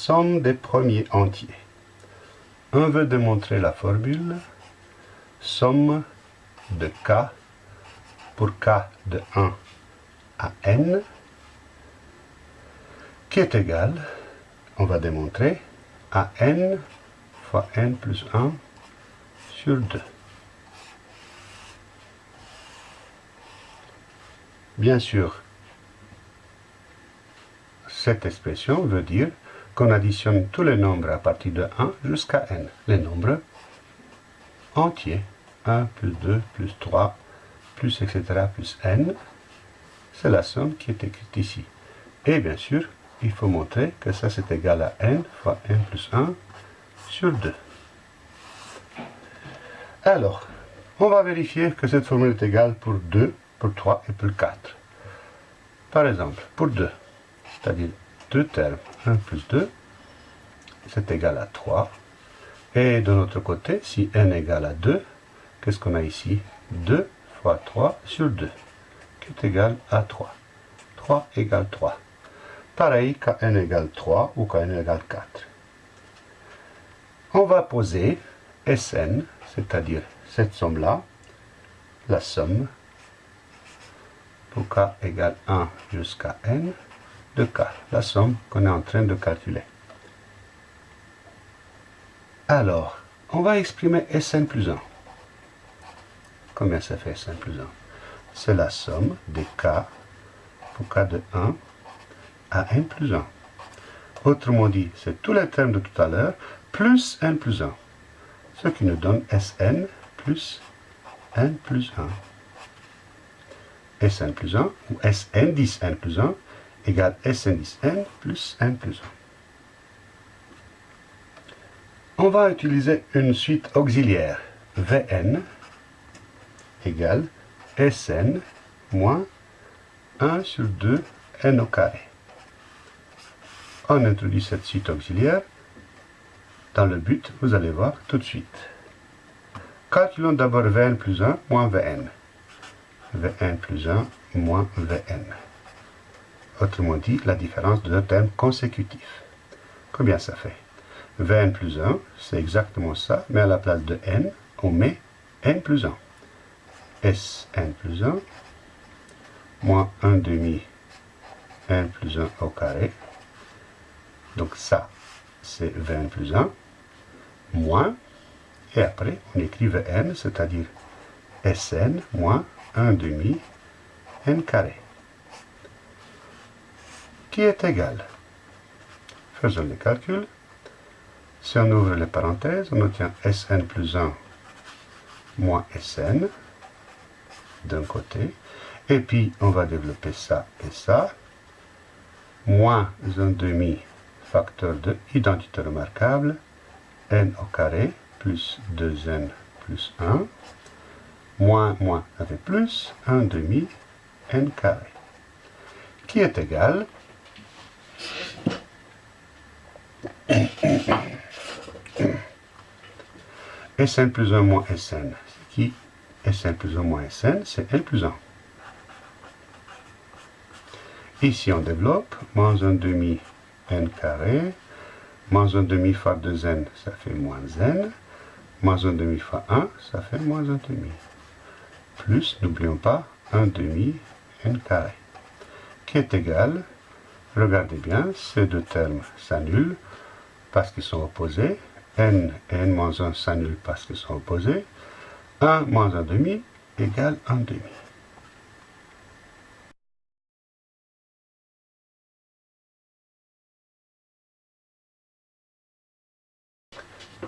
somme des premiers entiers. On veut démontrer la formule somme de k pour k de 1 à n qui est égal, on va démontrer, à n fois n plus 1 sur 2. Bien sûr, cette expression veut dire qu'on additionne tous les nombres à partir de 1 jusqu'à n. Les nombres entiers. 1 plus 2 plus 3 plus etc. plus n. C'est la somme qui est écrite ici. Et bien sûr, il faut montrer que ça c'est égal à n fois n plus 1 sur 2. Alors, on va vérifier que cette formule est égale pour 2, pour 3 et pour 4. Par exemple, pour 2, c'est-à-dire deux termes, 1 plus 2, c'est égal à 3. Et de l'autre côté, si n égale à 2, qu'est-ce qu'on a ici? 2 fois 3 sur 2, qui est égal à 3. 3 égale 3. Pareil quand n égale 3 ou quand n égale 4. On va poser Sn, c'est-à-dire cette somme-là, la somme pour k égale 1 jusqu'à n, de k, la somme qu'on est en train de calculer. Alors, on va exprimer Sn plus 1. Combien ça fait Sn plus 1 C'est la somme des k pour k de 1 à n plus 1. Autrement dit, c'est tous les termes de tout à l'heure plus n plus 1. Ce qui nous donne Sn plus n plus 1. Sn plus 1 ou Sn 10 n plus 1 égale Sn 10 n plus n plus 1. On va utiliser une suite auxiliaire. Vn égale Sn moins 1 sur 2 n au carré. On introduit cette suite auxiliaire dans le but, vous allez voir tout de suite. Calculons d'abord Vn plus 1 moins Vn. Vn plus 1 moins Vn. Autrement dit, la différence de deux termes consécutifs. Combien ça fait? Vn plus 1, c'est exactement ça, mais à la place de n, on met n plus 1. Sn plus 1 moins 1 demi n plus 1 au carré. Donc ça, c'est Vn plus 1 moins, et après on écrit Vn, c'est-à-dire Sn moins 1 demi n carré qui est égal. Faisons les calculs. Si on ouvre les parenthèses, on obtient Sn plus 1 moins Sn d'un côté. Et puis, on va développer ça et ça. Moins un demi facteur de identité remarquable. n au carré plus 2n plus 1. Moins, moins avec plus, 1 demi n carré. Qui est égal Sn plus 1 moins Sn, qui? Sn plus 1 moins Sn, c'est n plus 1. Ici, on développe, moins 1 demi n carré, moins 1 demi fois 2n, ça fait moins n, moins 1 demi fois 1, ça fait moins 1 demi. Plus, n'oublions pas, 1 demi n carré, qui est égal? Regardez bien, ces deux termes s'annulent parce qu'ils sont opposés. n et n moins 1 s'annulent parce qu'ils sont opposés. 1 moins 1 demi égale 1 demi.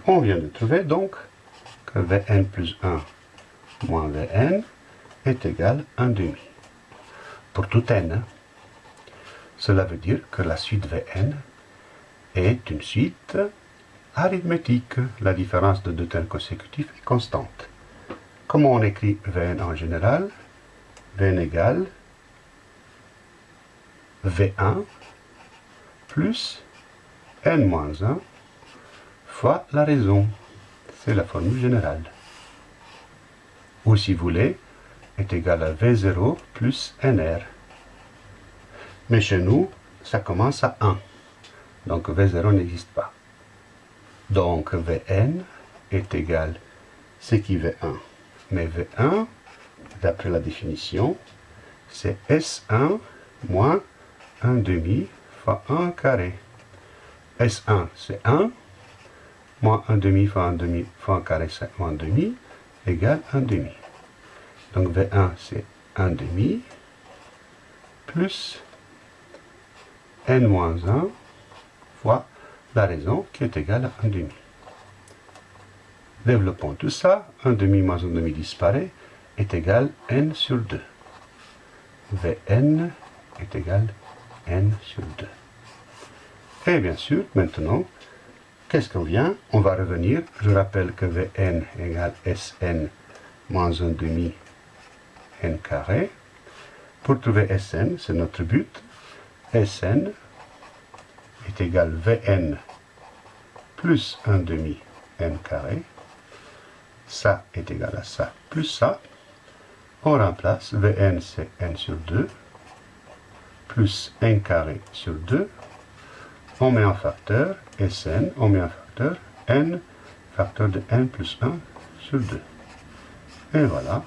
On vient de trouver donc que Vn plus 1 moins Vn est égal à 1 demi. Pour tout n, hein. Cela veut dire que la suite Vn est une suite arithmétique. La différence de deux termes consécutifs est constante. Comment on écrit Vn en général? Vn égale V1 plus n-1 fois la raison. C'est la formule générale. Ou si vous voulez, est égal à V0 plus nr. Mais chez nous, ça commence à 1. Donc V0 n'existe pas. Donc Vn est égal, c'est qui V1 Mais V1, d'après la définition, c'est S1 moins 1 demi fois 1 carré. S1, c'est 1, moins 1 demi fois 1 demi fois 1 carré, c'est 1 demi, égale 1 demi. Donc V1, c'est 1 demi, plus n moins 1 fois la raison qui est égale à 1 demi. Développons tout ça, 1 demi moins 1 demi disparaît, est égal n sur 2. Vn est égal n sur 2. Et bien sûr, maintenant, qu'est-ce qu'on vient? On va revenir. Je rappelle que Vn égale Sn moins 1 demi n carré. Pour trouver Sn, c'est notre but. Sn est égal Vn plus 1 demi n carré. Ça est égal à ça plus ça. On remplace Vn c'est n sur 2 plus n carré sur 2 on met un facteur, Sn, on met un facteur, n, facteur de n plus 1 sur 2. Et voilà,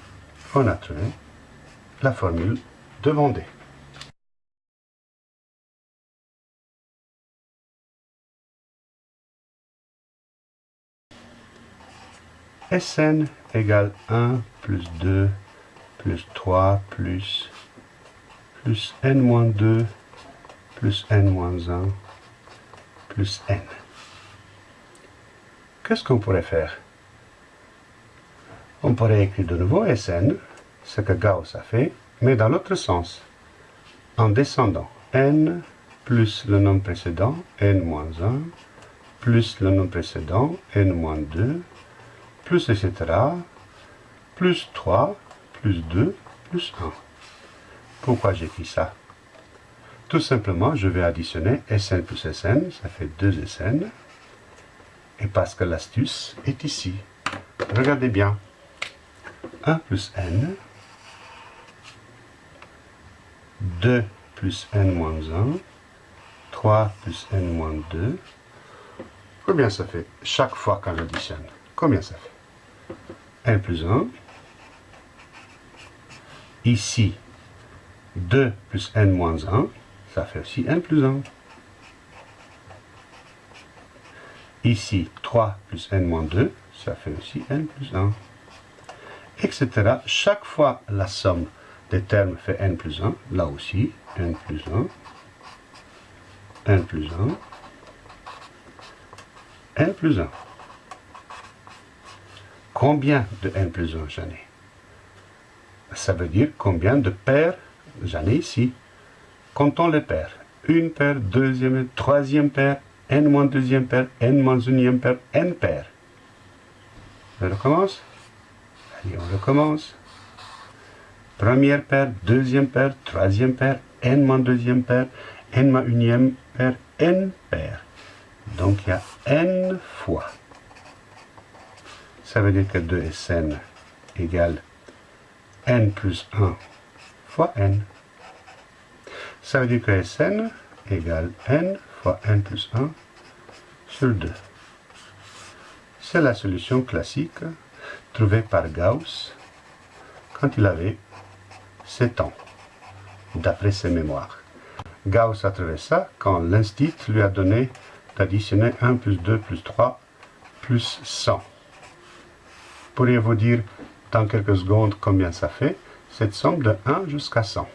on a trouvé la formule de Sn égale 1 plus 2 plus 3 plus, plus n moins 2 plus n moins 1 plus n. Qu'est-ce qu'on pourrait faire? On pourrait écrire de nouveau Sn, ce que Gauss a fait, mais dans l'autre sens, en descendant n plus le nombre précédent, n moins 1, plus le nombre précédent, n moins 2, plus etc., plus 3, plus 2, plus 1. Pourquoi j'écris ça? Tout simplement, je vais additionner Sn plus Sn, ça fait 2 Sn. Et parce que l'astuce est ici. Regardez bien. 1 plus n, 2 plus n moins 1, 3 plus n moins 2. Combien ça fait? Chaque fois quand j'additionne Combien ça fait? N plus 1. Ici, 2 plus n moins 1 ça fait aussi n plus 1. Ici, 3 plus n moins 2, ça fait aussi n plus 1. Etc. Chaque fois la somme des termes fait n plus 1, là aussi, n plus 1, n plus 1, n plus 1. Combien de n plus 1 j'en ai? Ça veut dire combien de paires j'en ai ici. Comptons les paires. Une paire, deuxième, troisième paire, n moins deuxième paire, n moins unième paire, n paires. On recommence? Allez, on recommence. Première paire, deuxième paire, troisième paire, n moins deuxième paire, n moins unième paire, n paires. Donc il y a n fois. Ça veut dire que 2Sn égale n plus 1 fois n. Ça veut dire que Sn égale n fois n plus 1 sur 2. C'est la solution classique trouvée par Gauss quand il avait 7 ans, d'après ses mémoires. Gauss a trouvé ça quand l'instit lui a donné d'additionner 1 plus 2 plus 3 plus 100. Pourriez-vous dire dans quelques secondes combien ça fait? Cette somme de 1 jusqu'à 100.